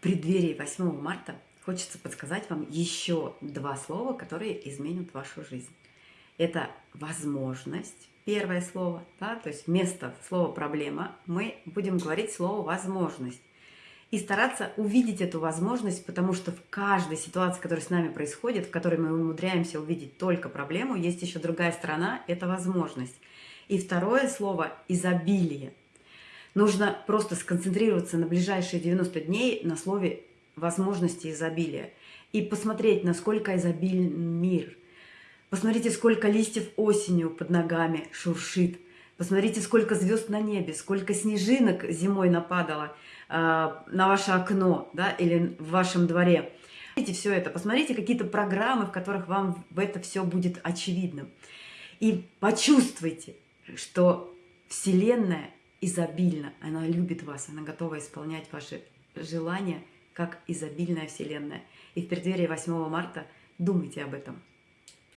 преддверии 8 марта хочется подсказать вам еще два слова, которые изменят вашу жизнь. Это возможность, первое слово, да, то есть вместо слова проблема мы будем говорить слово возможность. И стараться увидеть эту возможность, потому что в каждой ситуации, которая с нами происходит, в которой мы умудряемся увидеть только проблему, есть еще другая сторона – это возможность. И второе слово – изобилие. Нужно просто сконцентрироваться на ближайшие 90 дней на слове возможности изобилия. И посмотреть, насколько изобилен мир. Посмотрите, сколько листьев осенью под ногами шуршит. Посмотрите, сколько звезд на небе, сколько снежинок зимой нападало э, на ваше окно да, или в вашем дворе. Посмотрите все это, посмотрите какие-то программы, в которых вам это все будет очевидным. И почувствуйте, что Вселенная изобильна, она любит вас, она готова исполнять ваши желания – как изобильная Вселенная. И в преддверии 8 марта думайте об этом.